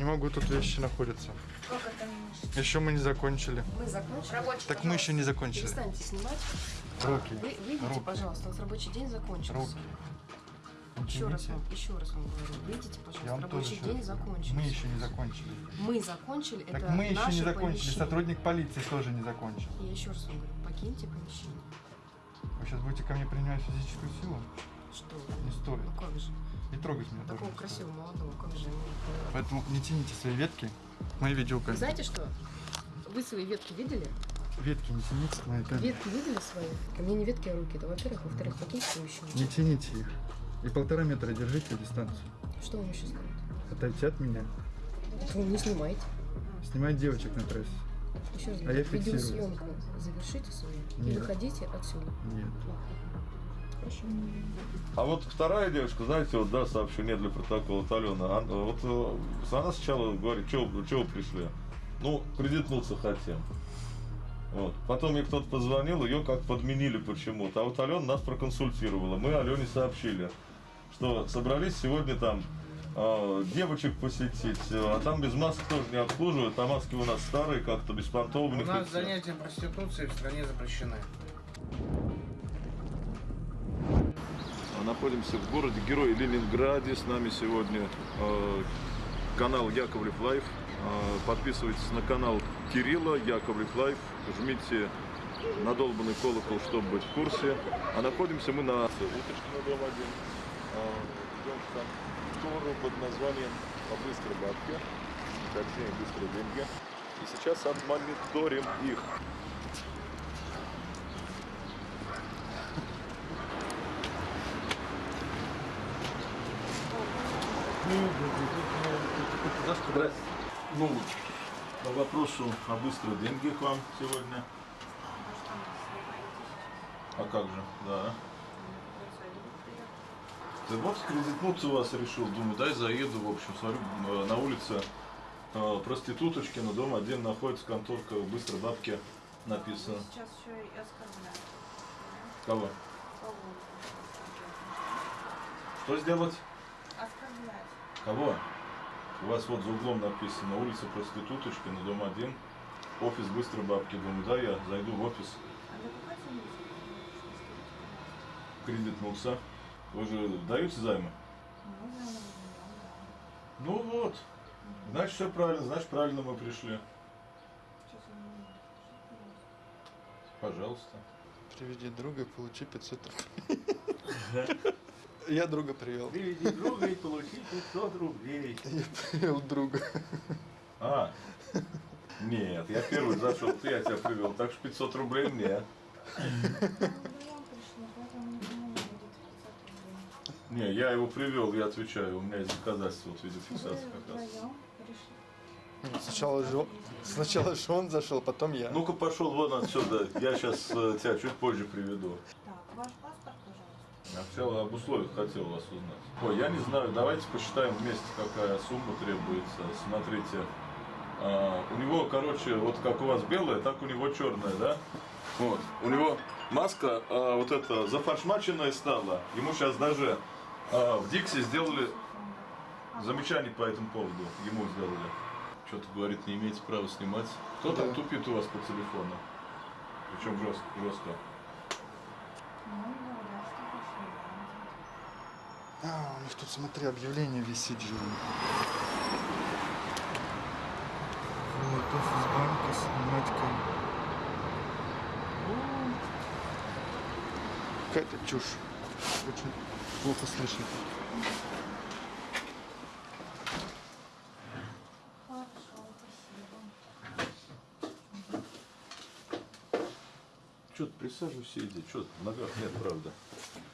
Не могу, тут вещи находятся. Как это не? Еще мы не закончили. Мы закончили. Рабочий, Так мы еще не закончили. Перестаньте снимать. Руки. Вы, выйдите, Руки. пожалуйста, у нас рабочий день закончился. Руки. Еще раз, вам, еще раз вам говорю. Выйдите, пожалуйста, вам рабочий день раз- закончился. Мы еще не закончили. Мы закончили, Так это мы еще не закончили. помещение. Сотрудник полиции тоже не закончил. Я еще раз вам говорю, покиньте помещение. Вы сейчас будете ко мне принимать физическую силу? Что? Не стоит. Ну как же? И трогать меня Такого не красивого молодого, как же? не- Поэтому не тяните свои ветки. Мои видеокамеры. знаете что? Вы свои ветки видели? Ветки не тяните моей камеры. Ветки видели свои? Ко мне не ветки, а руки. Это во-первых. Во-вторых, покиньте помещение. Не тяните их. И полтора метра держите дистанцию. Что вам еще сказать? Отойти от меня. Вы не снимайте. Снимать девочек на трассе. Еще раз А я фиксирую. видеосъемку завершите свою и Нет. выходите отсюда. Нет. А вот вторая девушка, знаете, вот да, сообщение для протокола Алена. Ан- Вот э, она сначала говорит, вы пришли? Ну, кредитнуться хотим. Вот. Потом ей кто-то позвонил, ее как подменили почему-то. А вот Алена нас проконсультировала. Мы Алене сообщили, что собрались сегодня там э, девочек посетить, э, а там без масок тоже не обслуживают, а маски у нас старые, как-то У беспонтовые. нас занятия проституцией в стране запрещены. Находимся в городе Герой Ленинграде. С нами сегодня э, канал Яковлев Life. Э, подписывайтесь на канал Кирилла Яковлев Life. Жмите на долбанный колокол, чтобы быть в курсе. А находимся мы на Уточкина дом 1. Идем в контору под названием «По быстрой бабки». Точнее, быстрые деньги. И сейчас отмониторим их. Здрасте. Ну, по вопросу о быстрых деньгах вам сегодня. А как же, да. Ты вот кредитнуться у вас решил, думаю, дай заеду, в общем, смотрю, э, на улице э, проституточки, на дом один находится конторка, быстро бабки написано. Сейчас еще и оскорбляют. Кого? Кого? Что сделать? Оскорблять. Кого? У вас вот за углом написано улица проституточки на дом один, офис быстрой бабки. Думаю, да, я зайду в офис, А цены? кредитнулся. Вы же даете займы? Ну. Ну вот. Значит, все правильно, значит, правильно мы пришли. Пожалуйста. Приведи друга и получи 500 рублей. Я друга привел. Приведи друга и получи 500 рублей. Я привел друга. А, нет, я первый зашел, ты я тебя привел, так что 500 рублей мне. Ну, не думаю, будет 500 рублей. Не, я его привел, я отвечаю, у меня есть доказательства вот видеофиксации Вы как раз. Сначала же, сначала же он зашел, потом я. Ну-ка пошел вон отсюда, я сейчас тебя чуть позже приведу. Так, ваш паспорт, пожалуйста. Я сначала об условиях хотел вас узнать. Ой, я не знаю, давайте посчитаем вместе, какая сумма требуется. Смотрите, а, у него, короче, вот как у вас белая, так у него черная, да? Вот, у него маска а, вот эта зафаршмаченная стала. Ему сейчас даже а, в Диксе сделали замечание по этому поводу. Ему сделали. Что-то говорит, не имеете права снимать. Кто там Да. тупит у вас по телефону? Причем жестко. жестко. Ну, говорят, что пришли. да. А, у них тут, смотри, объявление висит же. Вот, офис банка, снимать кам- Какая-то чушь. Очень плохо слышно. Хорошо, спасибо. Что ты присаживайся, иди. Что в ногах нет, правда.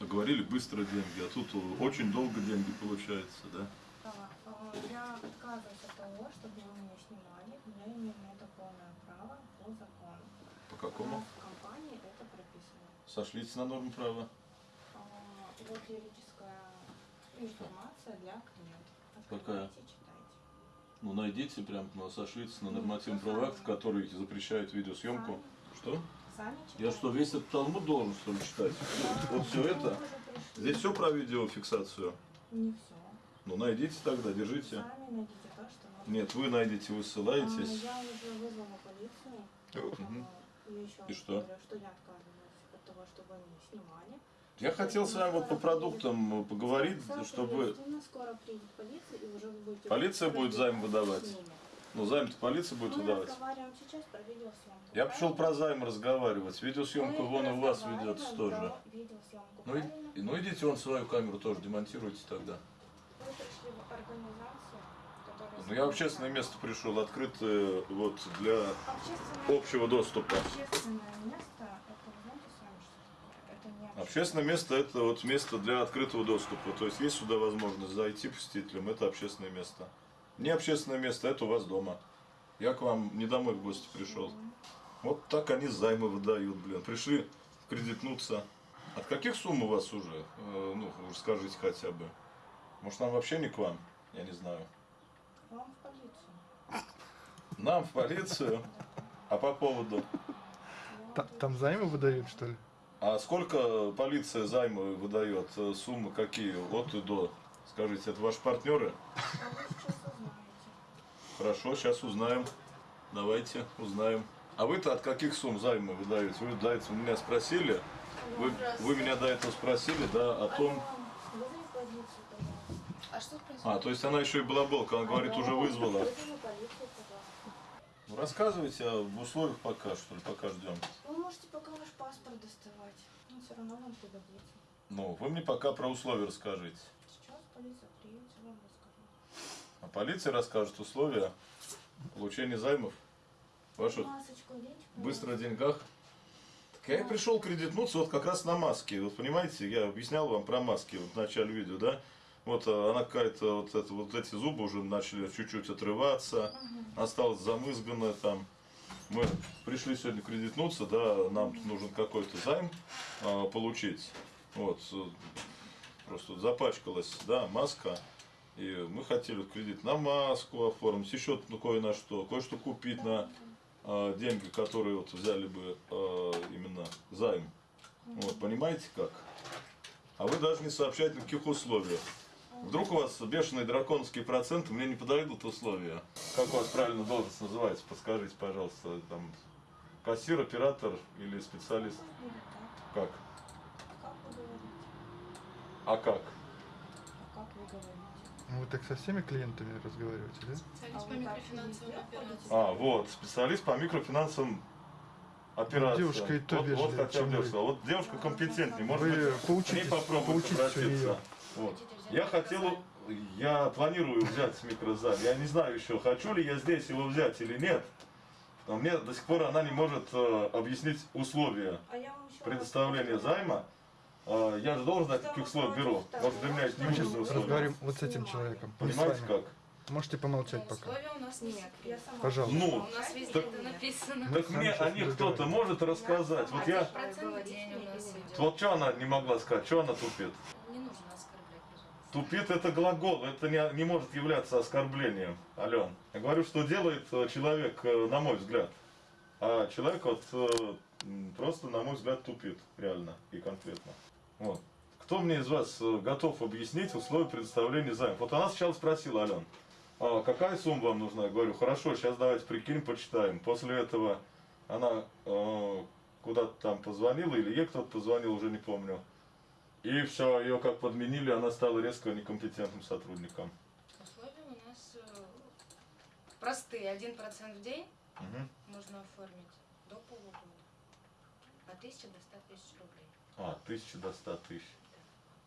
Говорили быстро деньги, а тут очень долго деньги получается, да? Э, я отказываюсь от того, чтобы вы меня снимали. Я имею на это полное право по закону. По какому? в компании это прописано. Сошлись на норму права. А, Вот юридическая информация для клиентов. Какая? Ну найдите прям, ну, сошлись на нормативный правовой акт, который запрещает видеосъемку. Что? Я что, весь этот талмуд должен что ли читать? Вот все это? Здесь все про видеофиксацию. Не все. Ну найдите тогда, держите. Сами найдите то, что вам Нет, вы найдете, вы А, ссылаетесь. Я уже вызвала полицию. А, И что? что я отказываюсь от того, чтобы они снимали. Я хотел с вами вот по продуктам поговорить, чтобы... Соответственно, скоро приедет полиция, и уже вы будете... Полиция будет займ выдавать? Ну, займ-то полиция будет Мы выдавать. разговариваем сейчас про видеосъемку. Я пришел про займ разговаривать. Видеосъемку Мы вон и у вас ведется тоже. видеосъемку, Ну, и- ну идите вон свою камеру тоже демонтируйте тогда. Вы пришли в организацию, которая... Ну я в общественное место пришел, открытое вот для Общественное... общего доступа. Общественное место, это вы знаете сами, что такое? Это не Общественное место это вот место для открытого доступа. То есть есть сюда возможность зайти посетителям, это общественное место. Не общественное место, это у вас дома. Я к вам не домой в гости пришел. Вот так они займы выдают, блин. Пришли кредитнуться. От каких сумм у вас уже? Э, ну, скажите хотя бы. Может, нам вообще не к вам? Я не знаю. Вам в полицию. Нам в полицию? А по поводу? Та- Там займы выдают, что ли? А сколько полиция займы выдает? Э, Суммы какие? От и до? Скажите, это ваши партнеры? А вы сейчас узнаете. Хорошо, сейчас узнаем. Давайте узнаем. А вы-то от каких сумм займы выдаете? Вы до этого меня спросили? Вы, вы меня до этого спросили, да, о том... А что происходит? А, то есть она еще и балаболка, она говорит, уже вызвала. Вызови полицию, пожалуйста. Ну, рассказывайте об условиях пока, что ли, пока ждем. Вы можете пока ваш паспорт доставать. Но все равно вам пригодится. Ну, вы мне пока про условия расскажите. Сейчас полиция приедет, вам. А полиция расскажет условия получения займов оденьте, быстро о деньгах. Так я и пришел кредитнуться вот как раз на маске. Вот понимаете, я объяснял вам про маски вот в начале видео, да? Вот а, она какая-то, вот, это, вот эти зубы уже начали чуть-чуть отрываться, осталось замызганное там. Мы пришли сегодня кредитнуться, да, нам нужен какой-то займ а, получить. Вот, э, просто запачкалась, да, маска. И мы хотели кредит на маску оформить, еще ну, кое на что, кое-что купить на а, деньги, которые вот взяли бы а, именно займ. Вот, понимаете как? А вы даже не сообщаете на каких условиях. Вдруг у вас бешеные драконовские проценты, мне не подойдут условия. Как у вас правильно должность называется? Подскажите, пожалуйста, там кассир, оператор или специалист? Как? А как? А как вы говорите? Ну, вы так со всеми клиентами разговариваете, да? А Специалист по микрофинансовым операциям. А, вот, специалист по микрофинансовым операциям. Девушка и то вот, вот вежливее, хотя бы чем девушка. вы. Вот девушка компетентнее. Может Вы быть, к ней у обратиться. Вот. Я хотел, я планирую взять микрозайм. Я не знаю еще, хочу ли я здесь его взять или нет. Но мне до сих пор она не может э, объяснить условия А предоставления займа. Э, я же должен знать, каких условий беру. Может, для меня это не Мы сейчас разговариваем вот с этим человеком. Понимаете как? Можете помолчать пока. условия у нас не Нет, я сама. Пожалуйста. Ну, У нас везде так- это написано. Так мне сейчас о них кто-то может рассказать. Вот я... Вот что она не могла сказать, что она тупит? Не нужно оскорблять, пожалуйста. Тупит это глагол, это не, не может являться оскорблением, Ален. Я говорю, что делает э, человек, э, на мой взгляд. А человек вот э, просто, на мой взгляд, тупит, реально и конкретно. Вот. Кто мне из вас э, готов объяснить условия предоставления займа? Вот она сначала спросила, Ален, а какая сумма вам нужна? Я говорю, хорошо, сейчас давайте прикинем, почитаем. После этого она э, куда-то там позвонила, или ей кто-то позвонил, уже не помню. И все, ее как подменили, она стала резко некомпетентным сотрудником. Условия у нас э, простые. Один процент в день Мгм. можно оформить до полугода. От 1000 до 100 тысяч рублей. А, тысяча до ста тысяч.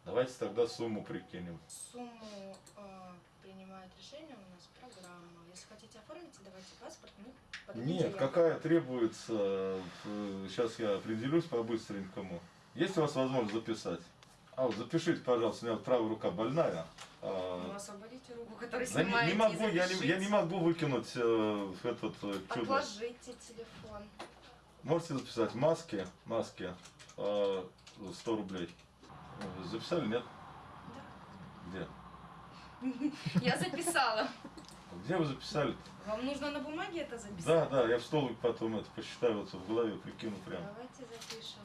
Давайте тогда сумму прикинем. Сумму э, принимает решение у нас программа. Если хотите оформить, давайте паспорт, мы Нет, какая требуется, сейчас я определюсь по-быстренькому. Есть у вас возможность записать? А, вот запишите, пожалуйста, у меня вот правая рука больная. А, Ну, освободите руку, которую да не, снимаете, не могу, и я не, я не могу выкинуть э, этот э, чудо. Отложите телефон. Можете записать маски, маски, э, 100 рублей. Э, Записали, нет? Где? Я записала. Где вы записали? Вам нужно на бумаге это записать? Да, да, я в столбик потом это посчитаю, вот в голове прикину прям. Давайте запишем.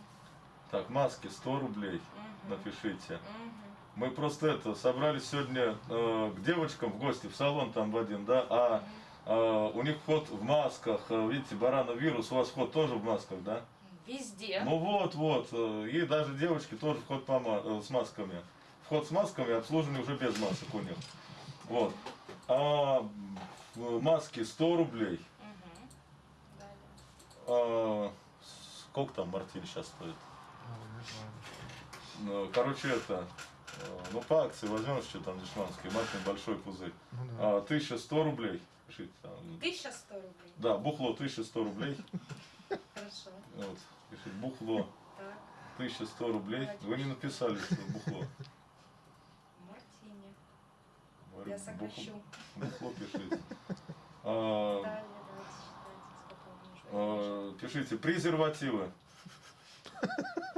Так, маски 100 рублей Мгм. напишите. Мгм. Мы просто это собрались сегодня э, к девочкам в гости в салон там в один, да, а э, у них вход в масках, э, видите, барановирус, у вас вход тоже в масках, да? Везде. Ну вот, вот, э, и даже девочки тоже вход по э, с масками. Вход с масками, обслуживание уже без масок у них. Вот. А маски 100 рублей. Далее. А, сколько там мартель сейчас стоит? Ну, Короче, это, ну по акции возьмем что там дешманский, матный большой пузырь. Ну да. А, 1100 рублей. Пишите там. 1100 рублей. Да, бухло 1100 рублей. Хорошо. Вот, пишите, бухло Так. 1100 рублей. Вы не написали, что бухло. Мартини. Говорю, Я сокращу. Бухло пишите. А, Далее давайте считайте, а, Пишите презервативы.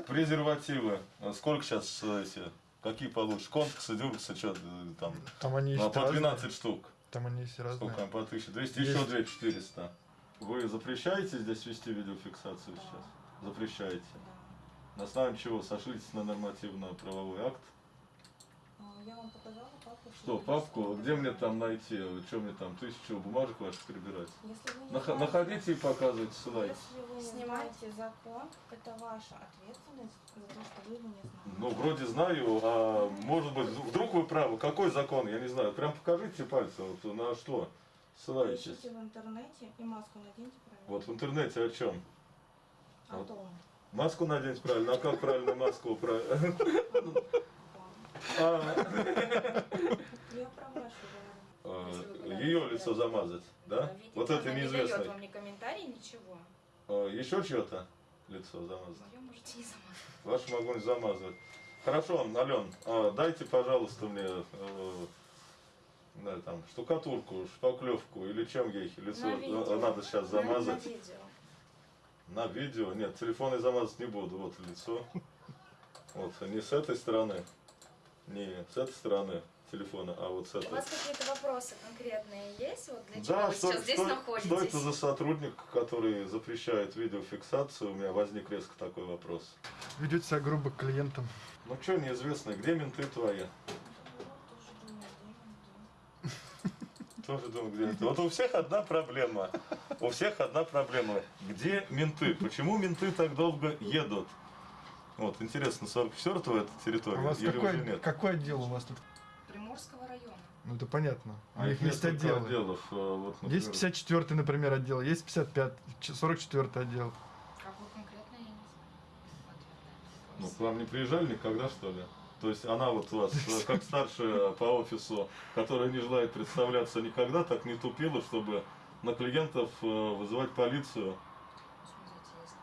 Презервативы. А Сколько сейчас эти? Какие получишь? Конксы, дюрксы, что там? Там они по разные. 12 штук. Там они есть разные. Сколько по 1200? Есть. Еще 2400. Вы запрещаете здесь вести видеофиксацию Да. сейчас? Запрещаете. Да. На основании чего? Сошлитесь на нормативно-правовой акт. А, Я вам показала папку. Что, папку? Где мне там найти? Что мне там? Тысячу бумажек ваших перебирать? Если вы не Нах- знаете- Находите и показывайте, ссылайте. Если вы не знаете закон, это ваша ответственность за то, что вы его не знаете. Ну, вроде знаю, а может быть, вдруг вы правы. Какой закон? Я не знаю. Прям покажите пальцем, вот на что ссылаетесь. Ищите в интернете и маску наденьте правильно. Вот в интернете о чем? О вот. том. Маску надеть правильно, а как правильно маску правильно? А, Я вы куда-то Ее лицо замазать, да? Вот это не дает вам ни комментарий, ничего. Еще чье-то лицо замазать? Мое можете не замазать. Ваш могу не замазывать. Хорошо, Ален, а, дайте, пожалуйста, мне э, да, там, штукатурку, шпаклевку или чем ей лицо На э, видео. надо сейчас На- замазать. На видео. На видео? Нет, телефон я замазать не буду. Вот лицо. Вот, не с этой стороны, не с этой стороны телефона, а вот с У этой. вас какие-то вопросы конкретные есть? Вот для чего Да, вы что, сейчас здесь что- находитесь? что это за сотрудник, который запрещает видеофиксацию? У меня возник резко такой вопрос. Ведете себя грубо к клиентам. Ну что, неизвестно, где менты твои? Тоже думаю, где они. Тоже думаю, где это. Вот у всех одна проблема. У всех одна проблема. Где менты? Почему менты так долго едут? Вот, интересно, 44-го это территория У вас или уже какой, нет? какой отдел у вас тут? Приморского района. Ну это понятно. А них есть отделы. отделов. э, Вот, Есть например, 54 например, отдел, есть 55, 44 отдел. Как вы конкретно, я не знаю. Ну, к вам не приезжали никогда, что ли? То есть она вот у вас, э, как старшая по офису, которая не желает представляться никогда, так не тупила, чтобы на клиентов э, вызывать полицию. если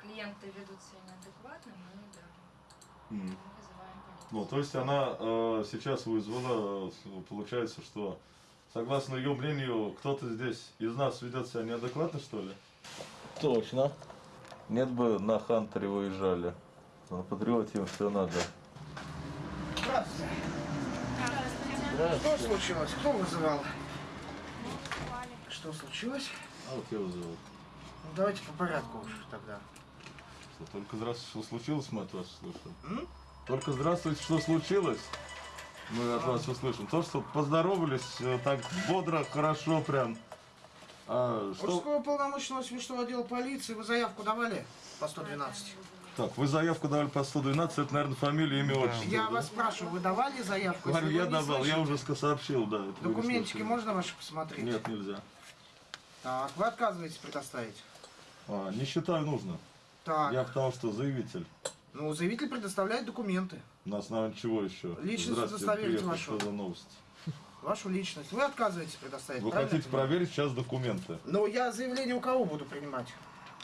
клиенты ведут себя неадекватно, мы, да, М. Ну, то есть она э, сейчас вызвала, э, получается, что согласно ее мнению, кто-то здесь из нас ведет себя неадекватно, что ли? Точно. Нет бы на Хантере выезжали. На Патриоте им все надо. Здравствуйте. Что случилось? Кто вызывал? Что случилось? А вот я вызывал. Ну, давайте по порядку уж тогда. Что, только здравствуйте, что случилось, мы от вас слышим. М? Только здравствуйте, что случилось? Мы от вас услышим. То, что поздоровались э, так бодро, хорошо прям. А, что... Мужского полномочного смешного отдела полиции вы заявку давали по 112? Так, вы заявку давали по 112, это, наверное, фамилия, имя, отчество. Я да? вас спрашиваю, вы давали заявку? Говорю, Если я давал, я уже сообщил, да. Документики можно ваши посмотреть? Нет, нельзя. Так, вы отказываетесь предоставить? А, не считаю нужно. Так, Я потому что заявитель. Ну заявитель предоставляет документы, На основании чего еще? Личность удостоверить вашу. Что за новость? вашу личность. Вы отказываетесь предоставить, Вы правильно? хотите проверить сейчас документы? Ну, я заявление у кого буду принимать?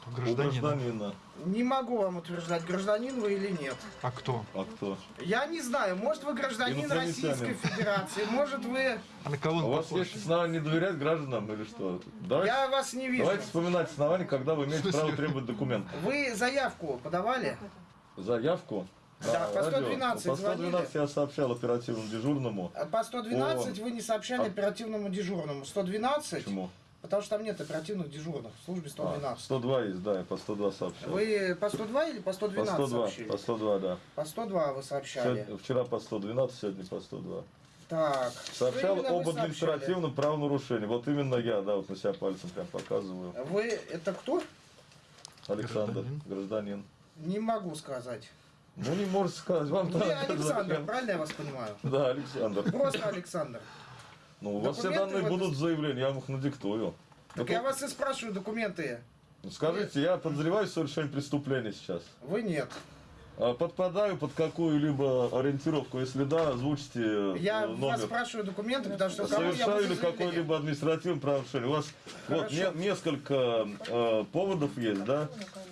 У У гражданина. гражданина. Не могу вам утверждать, гражданин вы или нет. А кто? А кто? Я не знаю, может вы гражданин. Российской Федерации, может вы... А на кого он У вас есть основания не доверять гражданам или что? Давайте, Я вас не вижу. давайте вспоминать основания, когда вы имеете право требовать документы. Вы заявку подавали? Заявку? Да, А, по радио. 112 По 112 я сообщал оперативному дежурному. По 112 О. вы не сообщали А- оперативному дежурному. 112 Почему? Потому что там нет оперативных дежурных в службе А, 112. 102 есть, да, я по 102 сообщал. Вы по 102 или по По 112 102, сообщили? по 102, да. По 102 вы сообщали. Сегодня- вчера по 112, сегодня по 102. Так. Сообщал об административном правонарушении. Вот именно я, да, вот на себя пальцем прям показываю. Вы это кто? Александр, Гражданин. гражданин. Не могу сказать. Ну не можете сказать, вам Вы надо Александр, зачем? правильно я вас понимаю? Да, Александр. Просто Александр. Ну, у вас все данные в будут заявлении, я вам их надиктую. Так я вас и спрашиваю документы. Ну, Скажите, я подозреваю в совершении преступления сейчас. Вы нет. А Подпадаю под какую-либо ориентировку, если да, озвучьте э, Я вас номер. спрашиваю документы, потому что Совершаю ли какое-либо административное правонарушение? У вас вот не- несколько э, поводов есть, да?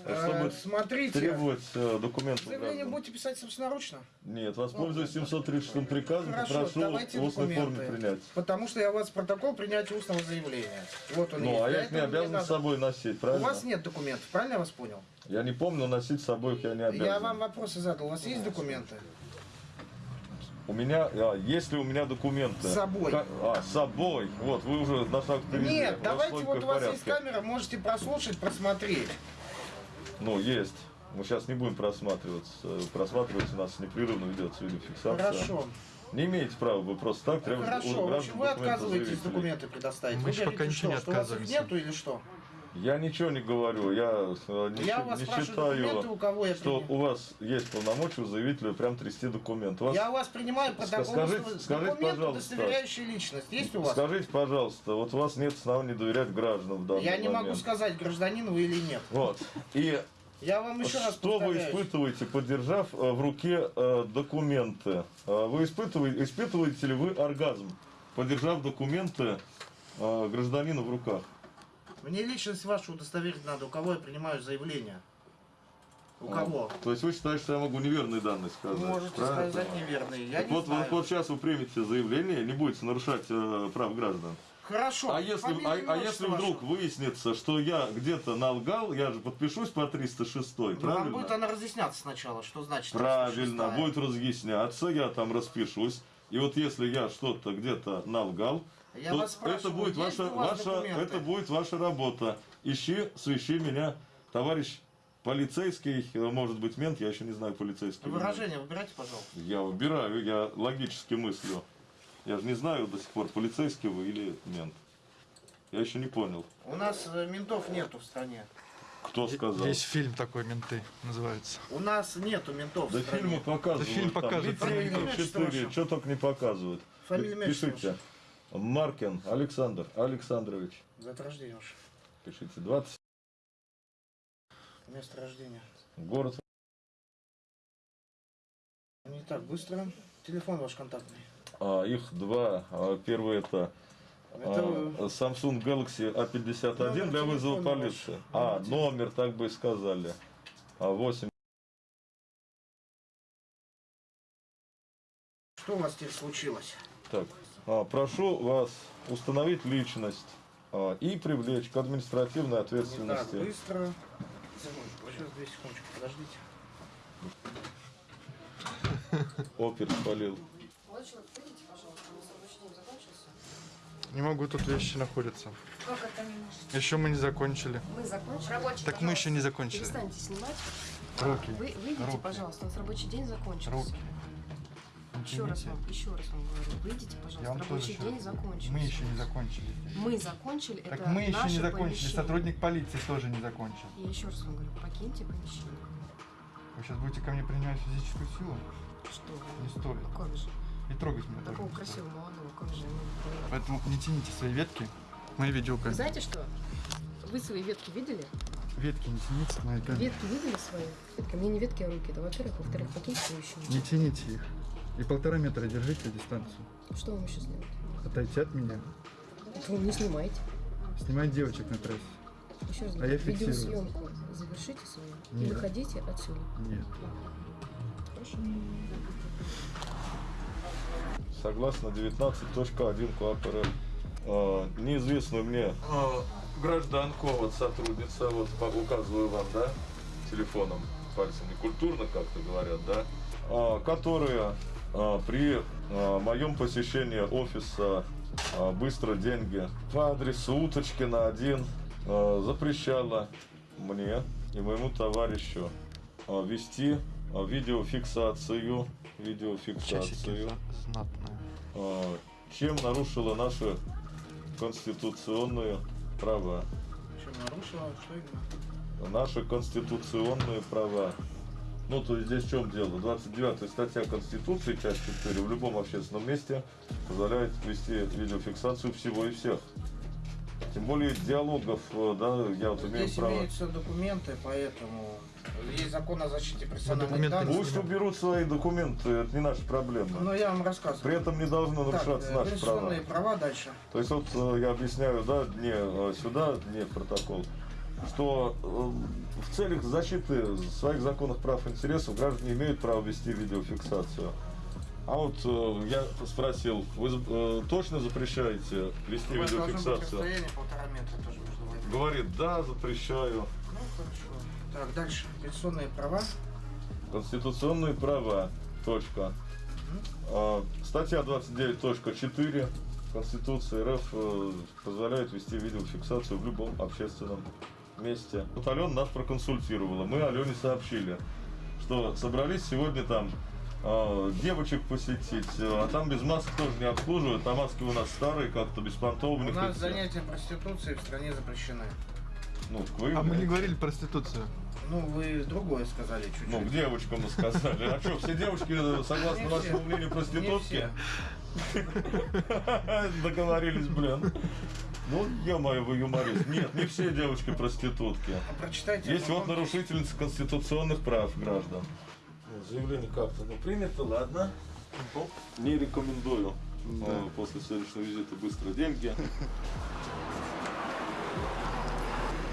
Э, Чтобы Смотрите, требовать э, документы. заявление граждан. будете писать собственноручно? Нет, воспользуюсь 736 приказом, Хорошо, давайте в устной форме принять. Потому что я у вас протокол принятия устного заявления. Вот он есть. Ну, а Для я их не обязан с собой носить, У правильно? вас нет документов, правильно я вас понял? Я не помню, носить с собой их я не обязан. Я вам вопросы задал. У вас есть документы? У меня, а, есть ли у меня документы? С собой. Ка- А, с собой. Вот, вы уже на шаг впереди. Нет, вас давайте вот у вас есть порядке. камера, можете прослушать, просмотреть. Ну, есть. Мы сейчас не будем просматриваться. Просматривать у нас непрерывно ведется видеофиксация. Хорошо. Не имеете права вы просто так требовать у Хорошо. Вы документы отказываетесь документы предоставить. Мы Вы еще пока говорите, ничего не что, что у вас их отказываемся. нету или что? Я ничего не говорю. Я, э, не, Я вас не считаю, у кого я что у вас есть полномочия у заявителя прям трясти документ. У вас Я у вас принимаю протокол, скажите- устав- скажите, документ, пожалуйста. удостоверяющий личность. Есть у вас? Скажите, пожалуйста, вот у вас нет оснований доверять гражданам в данный Я не могу момент. сказать, гражданин вы или нет. Вот. И Я вам еще раз что вы испытываете, подержав э, в руке э, документы? Э, Вы испытываете, испытываете ли вы оргазм, подержав документы э, гражданина в руках? Мне личность вашу удостоверить надо, у кого я принимаю заявление. У А, кого? То есть вы считаете, что я могу неверные данные сказать? Можете правильно? сказать неверные. Я Так не вот, знаю. вот, вот сейчас вы примете заявление, не будете нарушать э, прав граждан. Хорошо. А если, а, а если вдруг ваше? выяснится, что я где-то налгал, я же подпишусь по 306, Ну, Вам правильно? будет она разъясняться сначала, что значит Правильно, 306-я. будет разъясняться, я там распишусь. И вот если я что-то где-то налгал, Я вас это будет ваша, ваша, документы? это будет ваша работа. Ищи, свищи меня, товарищ полицейский, может быть мент, я еще не знаю полицейский. Выражение выбирайте, пожалуйста. Я выбираю, я логически мыслю. Я же не знаю до сих пор, полицейский вы или мент. Я еще не понял. У нас э, ментов нету в стране. Кто сказал? Есть фильм такой «Менты» называется. У нас нету ментов Да фильмы показывают. Да фильм там, отчество 4, ваше. что только не показывают. Фамилия, Пишите. Маркин Александр Александрович. Дата рождения ваше. Пишите. 20. Место рождения. Город. Не так быстро. Телефон ваш контактный. А, их два. А, первый это Это а, Samsung Galaxy A51 Номер для вызова полиции. ваш. А, Номер так бы и сказали. А, 8. Что у вас теперь случилось? Так, прошу вас установить личность а, и привлечь к административной Не так ответственности. быстро. Сейчас, две секундочки, подождите. Опер спалил. Молодой человек, выйдите, пожалуйста, у нас рабочий день закончился. Не могу, тут вещи находятся. Как это не может? Еще мы не закончили. Мы закончили. Рабочий, Так мы еще не закончили. Перестаньте снимать. Руки. Вы выйдите, Руки. пожалуйста, у нас рабочий день закончился. Руки. Еще раз Извините. вам, еще раз вам говорю, выйдите, Я пожалуйста, вам тоже рабочий еще день раз- закончился. Мы еще не закончили. Мы закончили, Так это мы еще не закончили. помещение. Сотрудник полиции тоже не закончил. Я еще раз вам говорю, покиньте помещение. Вы сейчас будете ко мне принимать физическую силу? Что? Не стоит. Ну как же? И трогать меня тоже Такого стоит. красивого молодого, как же? Поэтому не тяните свои ветки. Мои видеокамеры. Знаете что? Вы свои ветки видели? Ветки не тяните моей камеры. Ветки видели свои? Ветки. Мне не ветки, а руки. Это во-первых. Во-вторых, покиньте помещение. Не тяните их. И полтора метра держите дистанцию. Что вам еще сделать? Отойти от меня. Вы не снимаете. Снимать девочек на трассе. Еще раз А я фиксирую. видеосъемку завершите свою и Нет. выходите отсюда. Нет. Хорошо? Согласно 19.1 КОАП РФ, неизвестную мне э, гражданку, вот сотрудница, вот по- указываю вам, да, телефоном, пальцем, не культурно как-то говорят, да, э, которая при а, моем посещении офиса а, «Быстро деньги» по адресу Уточкина 1 а, запрещала мне и моему товарищу а, вести а, видеофиксацию, видеофиксацию, а, чем нарушила наши конституционные права. Что нарушила? Что именно? Наши конституционные права. Ну, то есть здесь в чем дело? 29 статья Конституции, часть 4, в любом общественном месте позволяет вести видеофиксацию всего и всех. Тем более диалогов, э, да, я вот имею Здесь право. имеются документы, поэтому есть закон о защите персональных документы данных. Пусть уберут свои документы, это не наша проблема. Но я вам рассказываю. При этом не должно Так, нарушаться э, наши права. права дальше. То есть вот э, я объясняю, да, не сюда, не в протокол, что э, в целях защиты своих законных прав и интересов граждане имеют право вести видеофиксацию. А вот э, я спросил, вы э, точно запрещаете вести У вас должно быть видеофиксацию? Говорит, да, запрещаю. Ну, хорошо. Так, дальше. Конституционные права. Конституционные права. Точка. А, Статья 29.4 Конституции РФ э, позволяет вести видеофиксацию в любом общественном месте. Вот Алена нас проконсультировала. Мы Алене сообщили, что собрались сегодня там а, девочек посетить, а там без масок тоже не обслуживают, а маски у нас старые, как-то беспонтовые. У нас занятия проституцией в стране запрещены. Ну, вы, А мы не говорили проституцию. Ну, вы другое сказали чуть-чуть. Ну, к девочкам мы сказали. А что, все девочки, э, согласно вашему мнению, Не проститутки? Договорились, блин. Ну, ё-моё, вы юморист. Нет, не все девочки проститутки. А прочитайте. Есть вот нарушительница конституционных прав граждан. Заявление как-то, ну, принято, ладно. Не рекомендую э, после следующего визита Быстроденьги.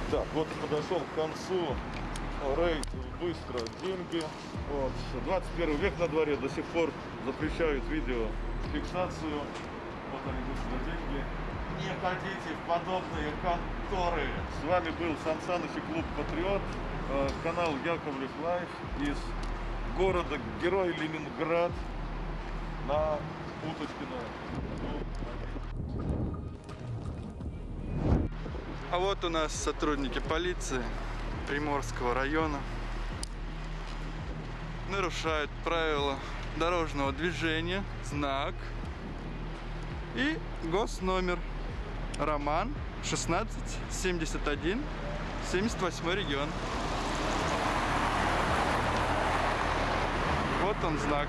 Так, вот подошел к концу рейд Быстроденьги. Вот. 21 век на дворе до сих пор запрещают видеофиксацию. Вот они Быстроденьги. Не ходите в подобные конторы. С вами был Сан Саныч и клуб Патриот. Э, Канал Яковлев Life из города Герой Ленинград на Уточкино. А вот у нас сотрудники полиции Приморского района нарушают правила дорожного движения, знак и госномер Роман 1671 78 регион. Вот он знак.